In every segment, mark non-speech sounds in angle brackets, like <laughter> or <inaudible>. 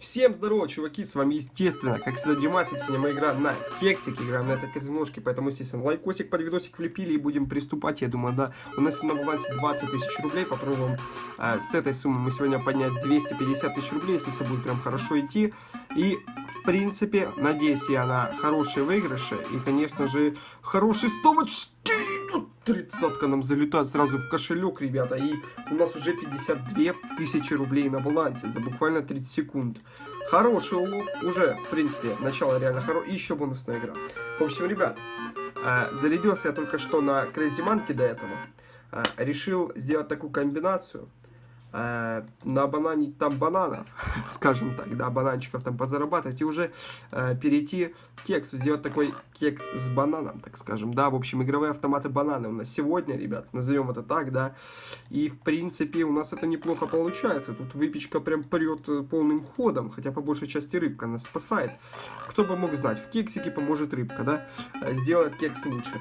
Всем здорово, чуваки, с вами, естественно, как всегда, Димасик, мы играем на кексик, играем на этой казиношке, поэтому, естественно, лайкосик под видосик влепили и будем приступать, я думаю, да. У нас на балансе 20 тысяч рублей, попробуем э, с этой суммы мы сегодня поднять 250 тысяч рублей, если все будет прям хорошо идти. И, в принципе, надеюсь я на хорошие выигрыши и, конечно же, хорошие стовочки. Тридцатка нам залетает сразу в кошелек, ребята. И у нас уже 52 тысячи рублей на балансе за буквально 30 секунд. Хороший улов. Уже, в принципе, начало реально хорошее. И еще бонусная игра. В общем, ребят, э, зарядился я только что на Crazy Monkey до этого. Э, решил сделать такую комбинацию э, на банане там бананов, <laughs> скажем так, да, бананчиков там позарабатывать и уже э, перейти к кексу, сделать такой кекс с бананом, так скажем, да, в общем, игровые автоматы бананы у нас сегодня, ребят, назовем это так, да, и в принципе у нас это неплохо получается, тут выпечка прям прет э, полным ходом, хотя по большей части рыбка нас спасает, кто бы мог знать, в кексике поможет рыбка, да, э, сделает кекс лучше.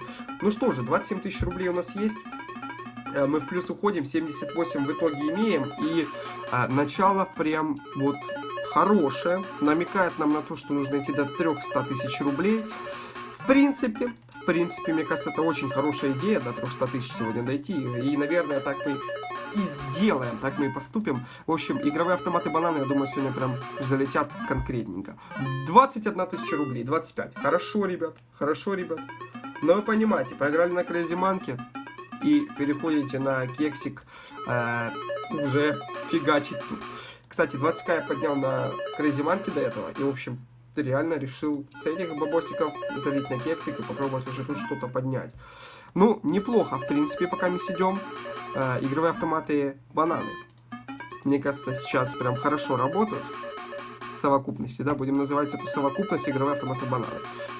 Ну что же, 27 тысяч рублей у нас есть, мы в плюс уходим, 78 в итоге имеем, и а, начало прям вот хорошее, намекает нам на то, что нужно идти до 300 тысяч рублей. В принципе, в принципе, мне кажется, это очень хорошая идея, до 300 тысяч сегодня дойти, и, наверное, так мы и сделаем, так мы и поступим. В общем, игровые автоматы бананы, я думаю, сегодня прям залетят конкретненько. 21 тысяча рублей, 25. Хорошо, ребят, хорошо, ребят. Но вы понимаете, поиграли на Crazy Monkey, и переходите на кексик э, уже фигачить. Кстати, 20к я поднял на Crazy Monkey до этого, и, в общем, реально решил с этих бабосиков залить на кексик и попробовать уже тут что-то поднять. Ну, неплохо, в принципе, пока мы сидим. Э, игровые автоматы бананы. Мне кажется, сейчас прям хорошо работают совокупности, да, будем называть эту совокупность игровые автоматы бананы.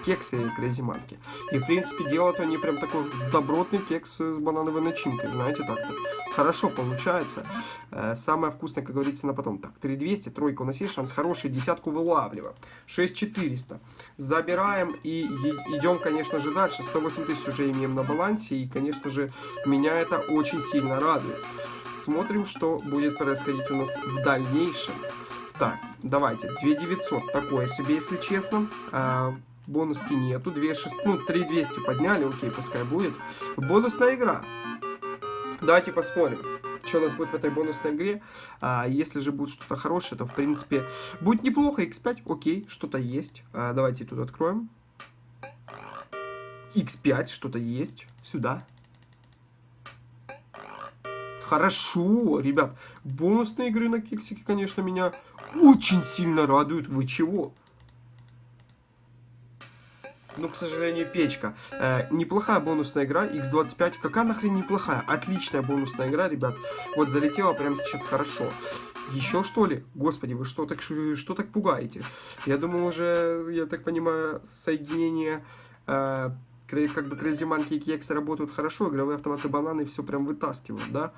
Кексы и крезиманки. И, в принципе, делают они прям такой добротный кекс с банановой начинкой, знаете, так-то. Хорошо получается. Э, самое вкусное, как говорится, на потом. Так, 3200, тройка, у нас есть шанс хороший, десятку вылавливаем. 6400. Забираем и идем, конечно же, дальше. 108 тысяч уже имеем на балансе, и, конечно же, меня это очень сильно радует. Смотрим, что будет происходить у нас в дальнейшем. Так, давайте, 2900, такое себе, если честно. А, бонуски нету, 2600, ну, 3200 подняли, окей, пускай будет. Бонусная игра. Давайте посмотрим, что у нас будет в этой бонусной игре. А, если же будет что-то хорошее, то, в принципе, будет неплохо. X5, окей, что-то есть. А, давайте тут откроем. X5, что-то есть. Сюда. Хорошо, ребят. Бонусные игры на кексике, конечно, меня очень сильно радуют. Вы чего? Ну, к сожалению, печка. Э, неплохая бонусная игра, X25. Какая нахрен неплохая? Отличная бонусная игра, ребят. Вот залетела прямо сейчас хорошо. Еще что ли? Господи, вы что так, что так пугаете? Я думаю, уже, я так понимаю, соединение... Э, как бы Crazy Monkey и Кексы работают хорошо, игровые автоматы бананы все прям вытаскивают, да?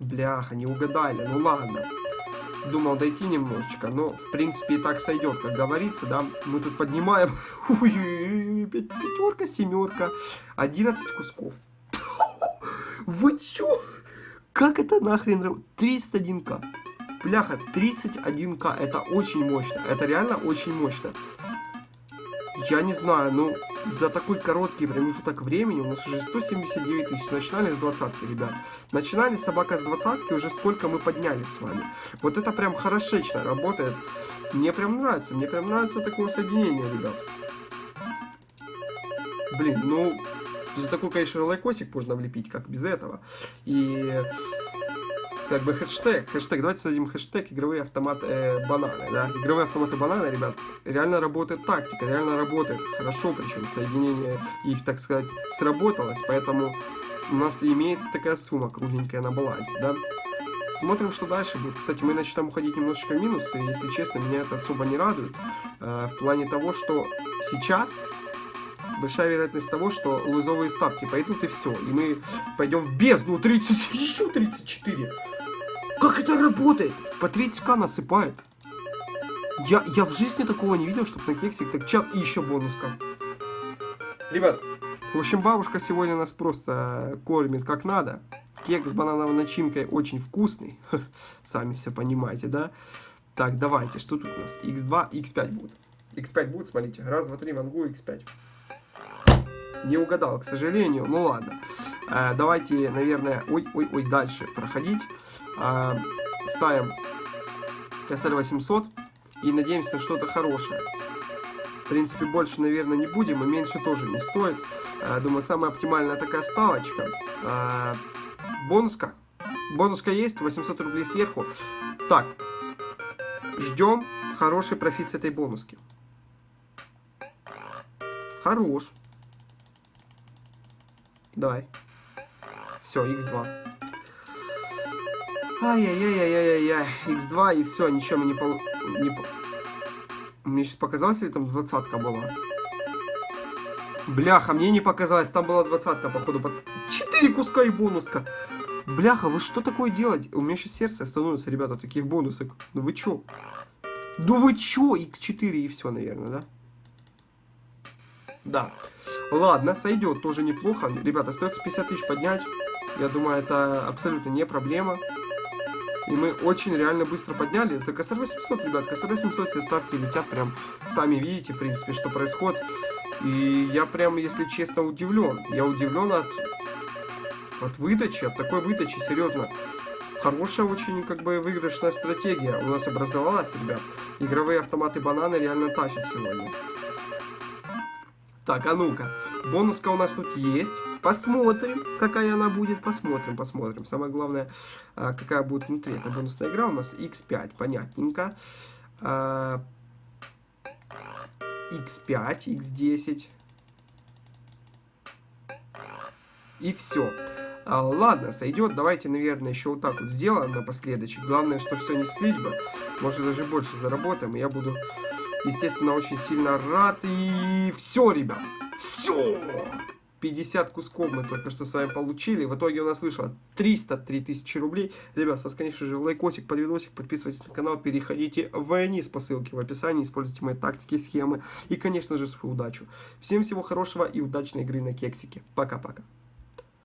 Бляха, не угадали, ну ладно. Думал дойти немножечко, но в принципе и так сойдет, как говорится, да? Мы тут поднимаем, <laughs> пятерка, семерка, 11 кусков. <laughs> Вы чё? Как это нахрен 31к. Бляха, 31к, это очень мощно, это реально очень мощно. Я не знаю, ну, за такой короткий промежуток времени у нас уже 179 тысяч. Начинали с двадцатки, ребят. Начинали собака с двадцатки, уже сколько мы подняли с вами. Вот это прям хорошечно работает. Мне прям нравится, мне прям нравится такое соединение, ребят. Блин, ну, за такой, конечно, лайкосик можно влепить, как без этого. И как бы хэштег, хэштег, давайте создадим хэштег игровые автоматы э, бананы, да, игровые автоматы бананы, ребят, реально работает тактика, реально работает. Хорошо, причем соединение их, так сказать, сработалось, поэтому у нас имеется такая сумма кругленькая на балансе, да. Смотрим, что дальше будет. Кстати, мы начнем уходить немножечко в минус, и, если честно, меня это особо не радует, э, в плане того, что сейчас большая вероятность того, что лузовые ставки пойдут и все. И мы пойдем в бездну 30, еще 34. Как это работает? По 30к насыпает. Я, я в жизни такого не видел, чтобы на кексик так чал и еще бонуска. Ребят, в общем, бабушка сегодня нас просто кормит как надо. Кекс с банановой начинкой очень вкусный. <laughs> Сами все понимаете, да? Так, давайте, что тут у нас? x2, x5 будет. x5 будет, смотрите. Раз, два, три, мангу, x5. Не угадал, к сожалению. Ну ладно. Э, давайте, наверное, ой-ой-ой, дальше проходить. Э, ставим косарь 800 и надеемся на что-то хорошее. В принципе, больше, наверное, не будем, и меньше тоже не стоит. Э, думаю, самая оптимальная такая ставочка. Э, бонуска. Бонуска есть, 800 рублей сверху. Так, ждем хороший профит с этой бонуски. Хорош. Давай. Все, x2. Ай-яй-яй-яй-яй-яй. x2 и все, ничего мы не пол... Не... Мне сейчас показалось, или там двадцатка была? Бляха, мне не показалось, там была двадцатка, походу. Под... Четыре куска и бонуска. Бляха, вы что такое делаете? У меня сейчас сердце становится, ребята, таких бонусок. Ну вы чё? Ну вы чё? X4 и все, наверное, да? Да. Ладно, сойдет, тоже неплохо. Ребята, остается 50 тысяч поднять. Я думаю, это абсолютно не проблема. И мы очень реально быстро подняли. За косарь 800, ребят, косарь 800 все ставки летят прям. Сами видите, в принципе, что происходит. И я прям, если честно, удивлен. Я удивлен от, от выдачи, от такой выдачи, серьезно. Хорошая очень, как бы, выигрышная стратегия у нас образовалась, ребят. Игровые автоматы бананы реально тащат сегодня. Так, а ну-ка. Бонуска у нас тут есть. Посмотрим, какая она будет. Посмотрим, посмотрим. Самое главное, а, какая будет внутри. Это бонусная игра у нас x5. Понятненько. x5, x10. И все. А, ладно, сойдет. Давайте, наверное, еще вот так вот сделаем напоследок. Главное, что все не слить бы. Может, даже больше заработаем. И я буду естественно, очень сильно рад. И все, ребят, все! 50 кусков мы только что с вами получили. В итоге у нас вышло 303 тысячи рублей. Ребят, с вас, конечно же, лайкосик под видосик, подписывайтесь на канал, переходите вниз по ссылке в описании, используйте мои тактики, схемы и, конечно же, свою удачу. Всем всего хорошего и удачной игры на кексике. Пока-пока.